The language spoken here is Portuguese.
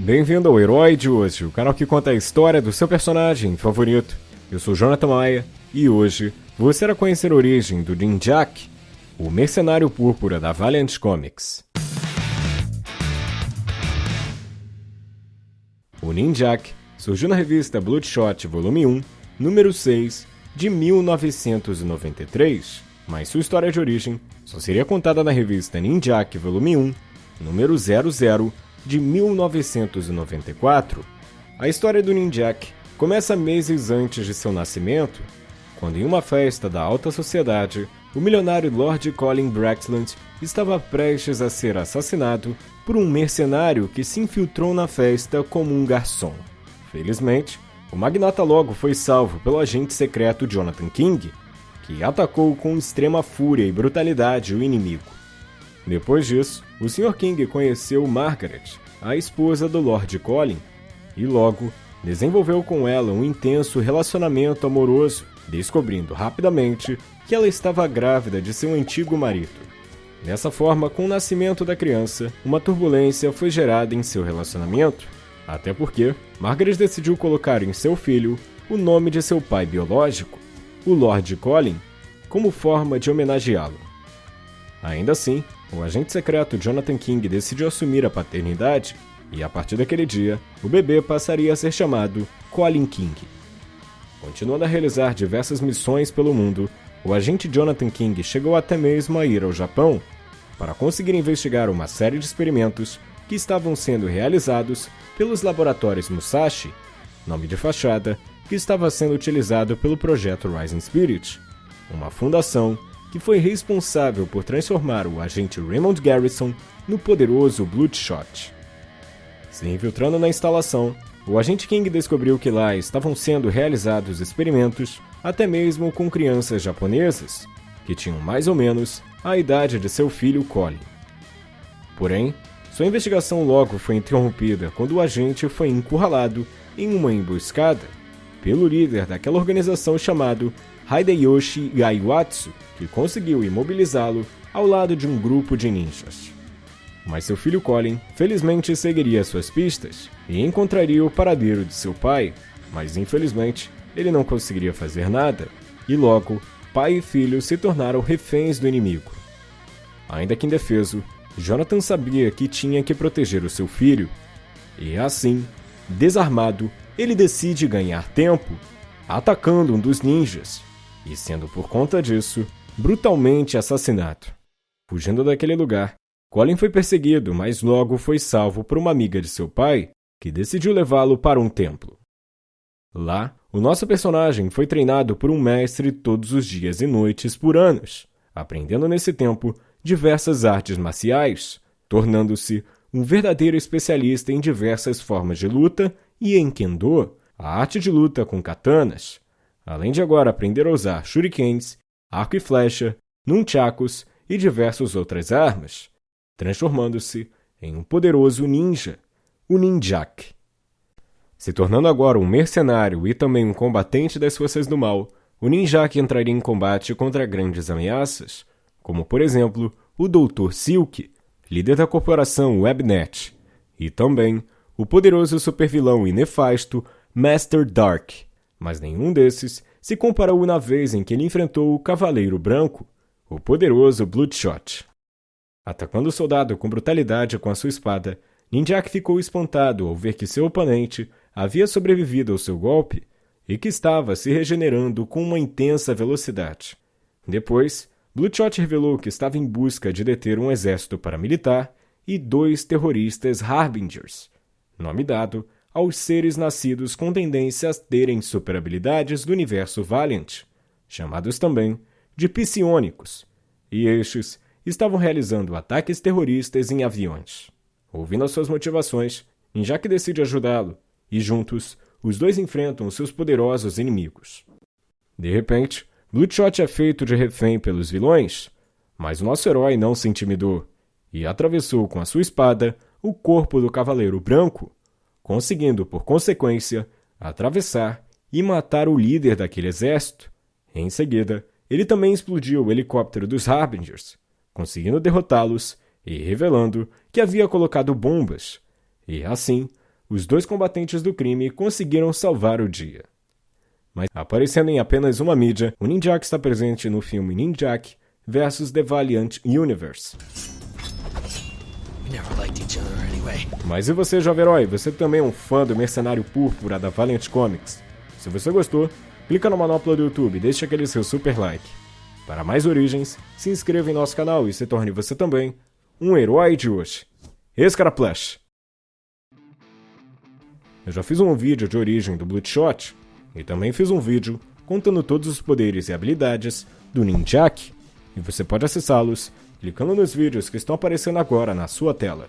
Bem-vindo ao Herói de hoje, o canal que conta a história do seu personagem favorito. Eu sou Jonathan Maia e hoje você irá conhecer a origem do Ninjak, o mercenário púrpura da Valiant Comics. O Ninjak surgiu na revista Bloodshot Volume 1, número 6, de 1993, mas sua história de origem só seria contada na revista Ninjak Volume 1, número 00, de 1994. A história do Ninjak começa meses antes de seu nascimento, quando em uma festa da alta sociedade, o milionário Lord Colin Braxland estava prestes a ser assassinado por um mercenário que se infiltrou na festa como um garçom. Felizmente, o magnata logo foi salvo pelo agente secreto Jonathan King, que atacou com extrema fúria e brutalidade o inimigo. Depois disso, o Sr. King conheceu Margaret, a esposa do Lord Colin, e logo desenvolveu com ela um intenso relacionamento amoroso, descobrindo rapidamente que ela estava grávida de seu antigo marido. Dessa forma, com o nascimento da criança, uma turbulência foi gerada em seu relacionamento, até porque Margaret decidiu colocar em seu filho o nome de seu pai biológico, o Lord Colin, como forma de homenageá-lo. Ainda assim, o agente secreto Jonathan King decidiu assumir a paternidade e, a partir daquele dia, o bebê passaria a ser chamado Colin King. Continuando a realizar diversas missões pelo mundo, o agente Jonathan King chegou até mesmo a ir ao Japão para conseguir investigar uma série de experimentos que estavam sendo realizados pelos laboratórios Musashi, nome de fachada que estava sendo utilizado pelo projeto Rising Spirit, uma fundação que foi responsável por transformar o agente Raymond Garrison no poderoso Bloodshot. Se infiltrando na instalação, o agente King descobriu que lá estavam sendo realizados experimentos até mesmo com crianças japonesas, que tinham mais ou menos a idade de seu filho Colin. Porém, sua investigação logo foi interrompida quando o agente foi encurralado em uma emboscada pelo líder daquela organização chamado Hideyoshi Yaiwatsu, que conseguiu imobilizá-lo ao lado de um grupo de ninjas. Mas seu filho Colin felizmente seguiria suas pistas e encontraria o paradeiro de seu pai, mas infelizmente ele não conseguiria fazer nada, e logo pai e filho se tornaram reféns do inimigo. Ainda que indefeso, Jonathan sabia que tinha que proteger o seu filho, e assim, desarmado, ele decide ganhar tempo, atacando um dos ninjas, e sendo por conta disso, brutalmente assassinado. Fugindo daquele lugar, Colin foi perseguido, mas logo foi salvo por uma amiga de seu pai, que decidiu levá-lo para um templo. Lá, o nosso personagem foi treinado por um mestre todos os dias e noites por anos, aprendendo nesse tempo diversas artes marciais, tornando-se um verdadeiro especialista em diversas formas de luta e em Kendo, a arte de luta com katanas, além de agora aprender a usar shurikens, arco e flecha, nunchakus e diversas outras armas, transformando-se em um poderoso ninja, o Ninjak. Se tornando agora um mercenário e também um combatente das forças do mal, o Ninjak entraria em combate contra grandes ameaças, como por exemplo o Dr. Silk, líder da corporação Webnet, e também o poderoso supervilão e nefasto Master Dark, mas nenhum desses se comparou na vez em que ele enfrentou o Cavaleiro Branco, o poderoso Bloodshot. Atacando o soldado com brutalidade com a sua espada, Ninjak ficou espantado ao ver que seu oponente havia sobrevivido ao seu golpe e que estava se regenerando com uma intensa velocidade. Depois, Bloodshot revelou que estava em busca de deter um exército paramilitar e dois terroristas Harbingers, nome dado aos seres nascidos com tendência a terem superabilidades do universo Valiant, chamados também de psionicos, e estes estavam realizando ataques terroristas em aviões. Ouvindo as suas motivações, Injak decide ajudá-lo, e juntos, os dois enfrentam seus poderosos inimigos. De repente, Bloodshot é feito de refém pelos vilões, mas nosso herói não se intimidou e atravessou com a sua espada o corpo do Cavaleiro Branco, conseguindo, por consequência, atravessar e matar o líder daquele exército. Em seguida, ele também explodiu o helicóptero dos Harbingers, conseguindo derrotá-los e revelando que havia colocado bombas, E assim, os dois combatentes do crime conseguiram salvar o dia. Mas aparecendo em apenas uma mídia, o Ninjak está presente no filme Ninjak vs The Valiant Universe. Mas e você, jovem herói? Você também é um fã do Mercenário Púrpura da Valiant Comics? Se você gostou, clica na manopla do YouTube e deixe aquele seu super like. Para mais origens, se inscreva em nosso canal e se torne você também um herói de hoje. Escaraplash! Eu já fiz um vídeo de origem do Bloodshot e também fiz um vídeo contando todos os poderes e habilidades do Ninjak, e você pode acessá-los clicando nos vídeos que estão aparecendo agora na sua tela.